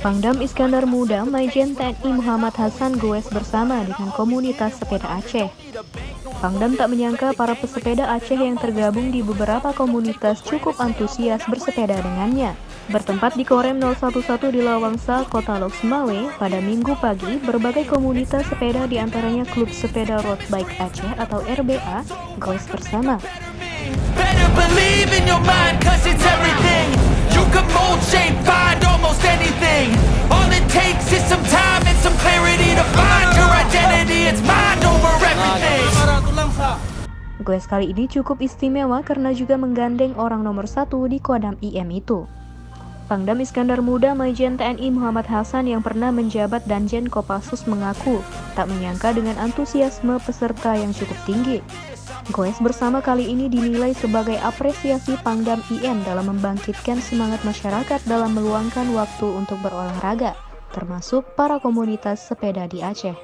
Pangdam Iskandar Muda Majen TNI Muhammad Hasan goes bersama dengan komunitas sepeda Aceh. Pangdam tak menyangka para pesepeda Aceh yang tergabung di beberapa komunitas cukup antusias bersepeda dengannya. Bertempat di Korem 011 di Lawangsa, Kota Lok Semawe, pada minggu pagi, berbagai komunitas sepeda di antaranya Klub Sepeda Road Bike Aceh atau RBA, goes bersama. Goes kali ini cukup istimewa karena juga menggandeng orang nomor satu di Kodam IM itu. Pangdam Iskandar Muda Majen TNI Muhammad Hasan yang pernah menjabat Danjen Kopassus mengaku tak menyangka dengan antusiasme peserta yang cukup tinggi. Goes bersama kali ini dinilai sebagai apresiasi Pangdam IM dalam membangkitkan semangat masyarakat dalam meluangkan waktu untuk berolahraga, termasuk para komunitas sepeda di Aceh.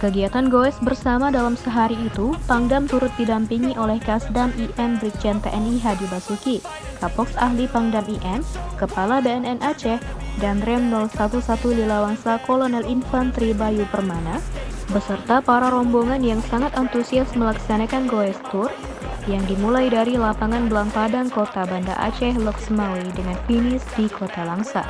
Kegiatan goes bersama dalam sehari itu, Pangdam turut didampingi oleh Kasdam IM Brigjen TNI Hadi Basuki, Kapoks Ahli Pangdam IM, Kepala BNN Aceh, dan Rem 011 Lilawangsa Kolonel Infanteri Bayu Permana, beserta para rombongan yang sangat antusias melaksanakan goes tour yang dimulai dari lapangan Belang Padang Kota Banda Aceh Loksmawi dengan finish di Kota Langsa.